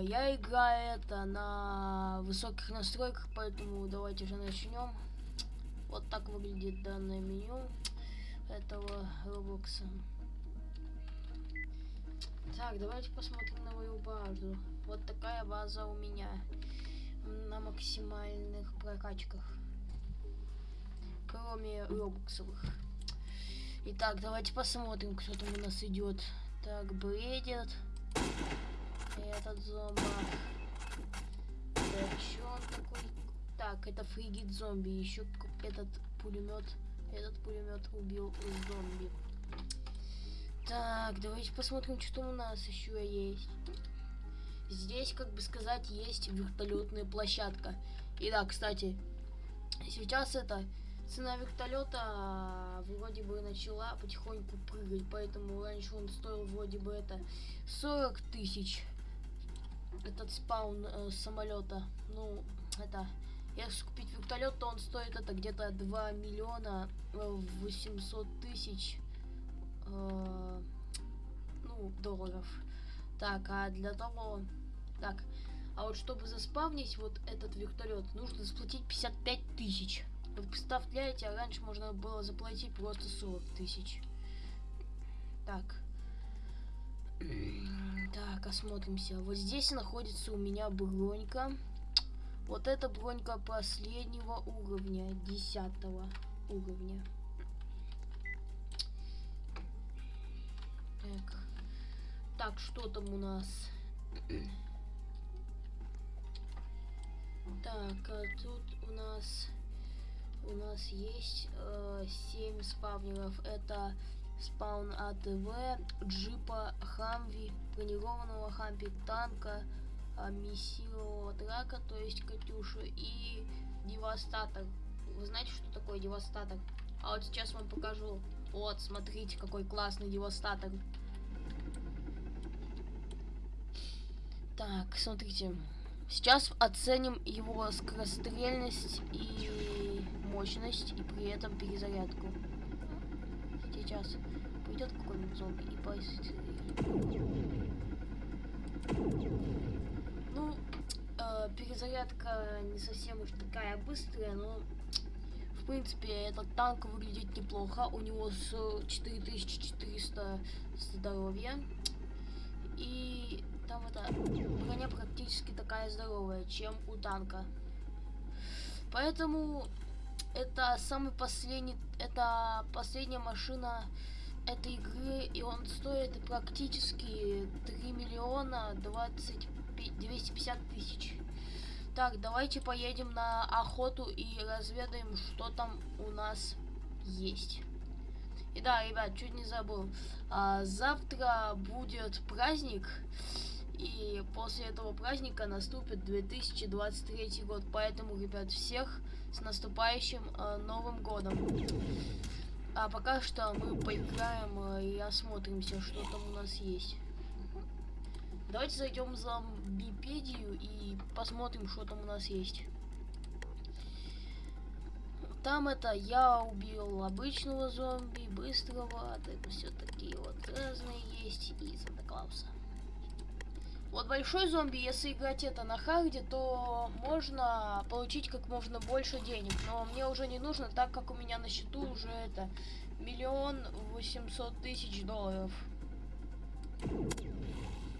я играю это на высоких настройках, поэтому давайте же начнем. Вот так выглядит данное меню этого Роблокса. Так, давайте посмотрим на мою базу. Вот такая база у меня на максимальных прокачках кроме робоксовых. Итак, давайте посмотрим, кто там у нас идет. Так, бредит. Этот зомбак. Так, что он такой? Так, это фригит зомби. Еще этот пулемет. Этот пулемет убил зомби. Так, давайте посмотрим, что у нас еще есть. Здесь, как бы сказать, есть вертолетная площадка. И да, кстати, сейчас это цена вертолета а, вроде бы начала потихоньку прыгать, поэтому раньше он стоил вроде бы это 40 тысяч. Этот спаун э, самолета. Ну, это... Если купить вертолет, то он стоит это где-то 2 миллиона 800 э, тысяч э, ну, долларов. Так, а для того... Так, а вот чтобы заспавнить вот этот вертолет, нужно заплатить 55 тысяч. Вы представляете, а раньше можно было заплатить просто 40 тысяч. Так. Так, осмотримся. Вот здесь находится у меня бронька. Вот эта бронька последнего уровня, десятого уровня. Так. Так, что там у нас? Так, а тут у нас у нас есть э, 7 спавнеров. Это спаун ATV, джипа Humvee, бронированного Humvee, танка, э, миссилового трака, то есть Катюша, и Devastator. Вы знаете, что такое Devastator? А вот сейчас вам покажу. Вот, смотрите, какой классный Devastator. Так, смотрите. Сейчас оценим его скорострельность и мощность, и при этом перезарядку. Сейчас пойдет какой-нибудь зомби и пострелит. Ну, э, перезарядка не совсем уж такая быстрая, но в принципе этот танк выглядит неплохо. У него с 4400 здоровья. И там эта броня практически такая здоровая, чем у танка. Поэтому это самый последний, это последняя машина этой игры, и он стоит практически 3 миллиона 20, 250 тысяч. Так, давайте поедем на охоту и разведаем, что там у нас есть. И да, ребят, чуть не забыл. А, завтра будет праздник. И после этого праздника наступит 2023 год. Поэтому, ребят, всех с наступающим э, Новым Годом. А пока что мы поиграем э, и осмотримся, что там у нас есть. Давайте зайдем в зомбипедию и посмотрим, что там у нас есть. Там это я убил обычного зомби, быстрого, это все такие вот разные есть, и Санта-Клауса. Вот большой зомби, если играть это на харде, то можно получить как можно больше денег. Но мне уже не нужно, так как у меня на счету уже это миллион восемьсот тысяч долларов.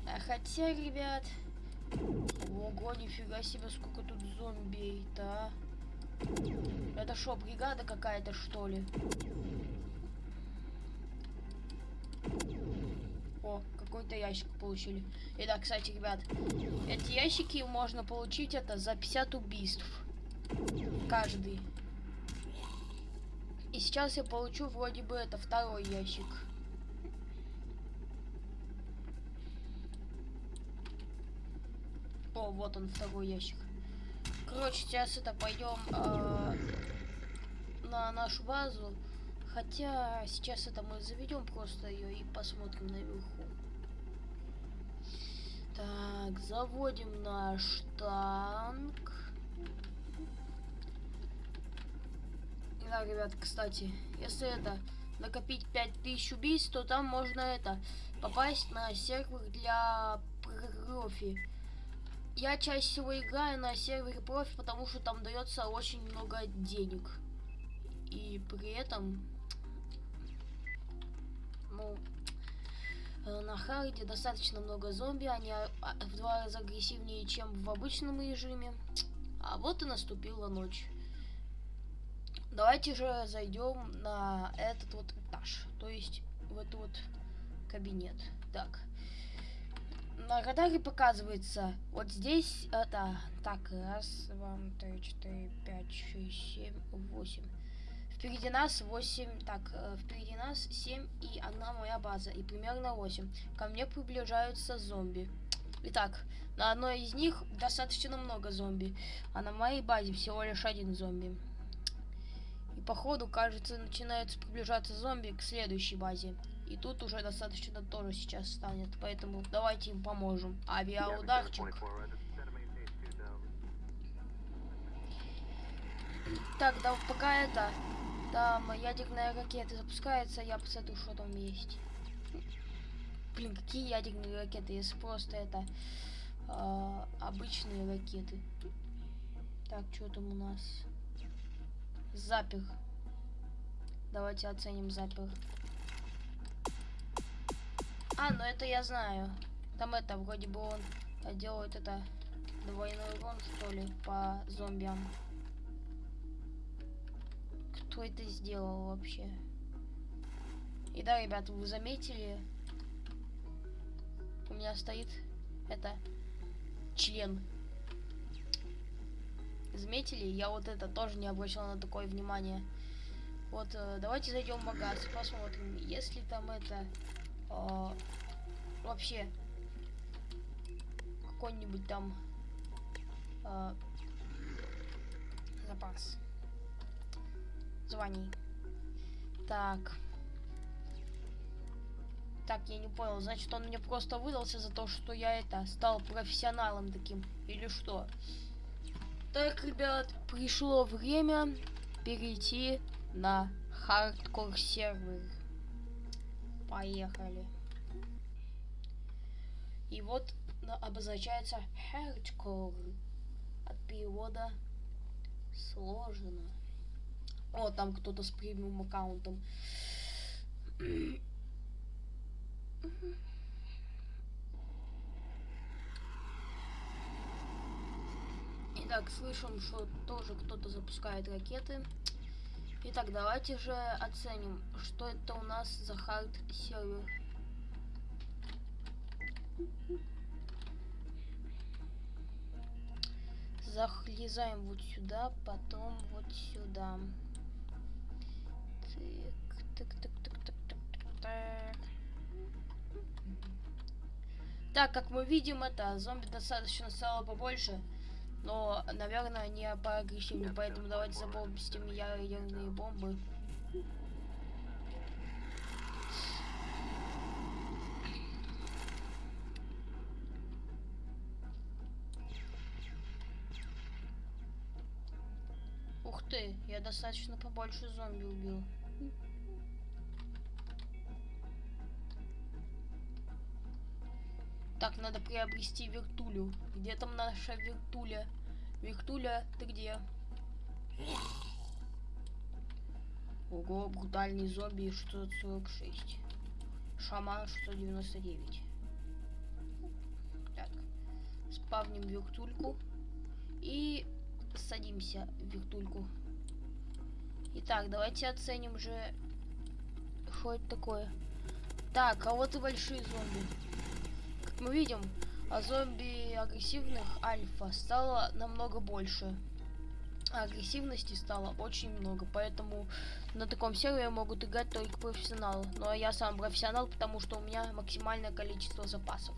А хотя, ребят... Ого, нифига себе, сколько тут зомби-то, а. Это что, бригада какая-то, что ли? Какой-то ящик получили. И да, кстати, ребят, эти ящики можно получить это за 50 убийств. Каждый. И сейчас я получу вроде бы это второй ящик. О, вот он, второй ящик. Короче, сейчас это пойдем э, на нашу базу. Хотя сейчас это мы заведем просто ее и посмотрим наверху. Так, заводим наш танк. Да, ребят, кстати, если это накопить 5000 убийств, то там можно это попасть на сервер для профи. Я чаще всего играю на сервере профи, потому что там дается очень много денег. И при этом, на харде достаточно много зомби, они а, в два раза агрессивнее, чем в обычном режиме. А вот и наступила ночь. Давайте же зайдем на этот вот этаж, то есть в этот вот кабинет. Так. На радаре показывается вот здесь это так раз два три четыре пять шесть семь восемь впереди нас 8 так э, впереди нас 7 и одна моя база и примерно 8 ко мне приближаются зомби итак на одной из них достаточно много зомби а на моей базе всего лишь один зомби и походу, кажется, начинаются приближаться зомби к следующей базе. И тут уже достаточно тоже сейчас станет. Поэтому давайте им поможем. Авиаударчик. Так, да пока это... Там ядерная ракета запускается, я посмотрю, что там есть. Блин, какие ядерные ракеты, если просто это э, обычные ракеты. Так, что там у нас? Запер. Давайте оценим запер. А, ну это я знаю. Там это, вроде бы он делает это двойной урон, что ли, по зомбиям. Кто это сделал вообще? И да, ребята, вы заметили, у меня стоит это член Заметили? Я вот это тоже не обращал на такое внимание. Вот, э, давайте зайдем в магаз, посмотрим, если там это э, вообще какой-нибудь там э, запас званий. Так. Так, я не понял, значит он мне просто выдался за то, что я это стал профессионалом таким, или что? Так, ребят, пришло время перейти на хардкор сервер. Поехали. И вот обозначается hardcore от перевода сложно. О, там кто-то с премиум аккаунтом. Итак, слышим, что тоже кто-то запускает ракеты. Итак, давайте же оценим, что это у нас за хард сервер. Залезаем вот сюда, потом вот сюда. Так, так, так, так, так, так, так. Так, как мы видим, это зомби достаточно стало побольше. Но, наверное, не поагрессивнее, поэтому давайте забомбим ядерные бомбы. Ух ты, я достаточно побольше зомби убил. Так, надо приобрести вертулю. Где там наша вертуля? Вертуля, ты где? Ого, брутальный зомби 646. Шаман 699. Так. Спавним вертульку. И садимся в вертульку. Итак, давайте оценим же, что это такое. Так, а вот и большие зомби мы видим, а зомби агрессивных альфа стало намного больше. Агрессивности стало очень много, поэтому на таком сервере могут играть только профессионалы. Ну а я сам профессионал, потому что у меня максимальное количество запасов.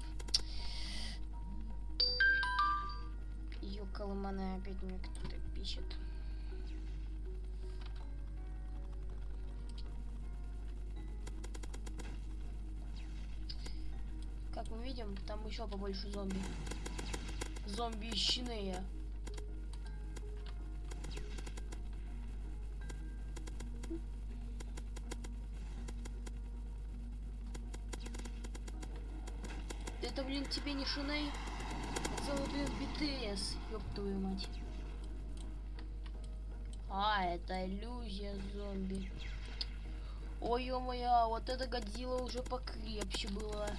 Ёкалыманы опять мне кто-то пишет. едем, там еще побольше зомби. Зомби ищиные. Это, блин, тебе не шиней, а целый, блин, БТС, ёб твою мать. А, это иллюзия зомби. Ой, ё-моё, а вот эта Годзилла уже покрепче была.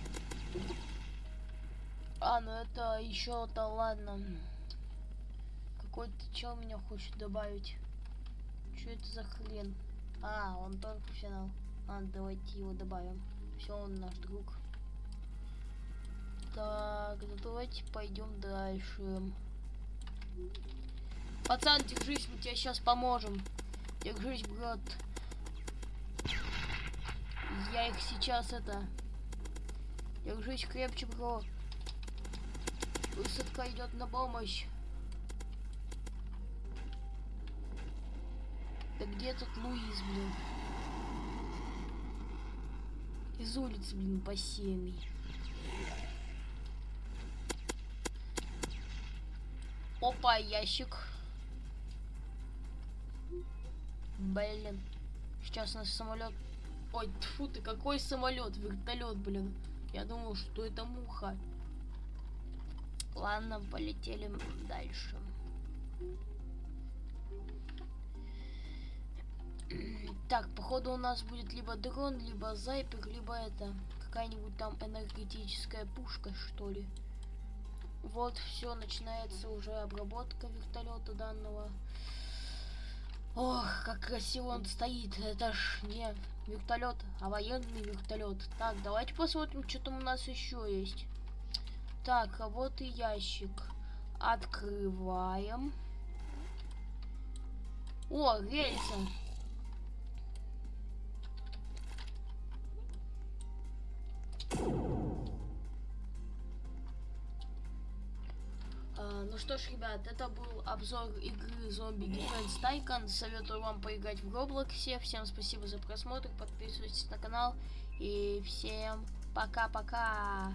А, ну это еще-то ладно. Какой-то чел меня хочет добавить. Что это за хрен? А, он только финал. Ладно, давайте его добавим. Все, он наш друг. Так, ну давайте пойдем дальше. Пацан, держись, мы тебе сейчас поможем. Держись, брат. Я их сейчас это... Держись крепче, бро. Высадка идет на помощь. Да где тут Луиз, блин? Из улицы, блин, семьи. Опа, ящик. Блин. Сейчас нас самолет. Ой, тфу ты, какой самолет? Вертолет, блин. Я думал, что это муха. Ладно, полетели дальше. Так, походу у нас будет либо дрон, либо зайпер, либо это какая-нибудь там энергетическая пушка, что ли. Вот, все, начинается уже обработка вертолета данного. Ох, как красиво он стоит. Это ж не вертолет, а военный вертолет. Так, давайте посмотрим, что там у нас еще есть. Так, а вот и ящик. Открываем. О, рельсы. А, ну что ж, ребят, это был обзор игры Zombie Defense Tycoon. Советую вам поиграть в Роблоксе. Всем спасибо за просмотр, подписывайтесь на канал. И всем пока-пока.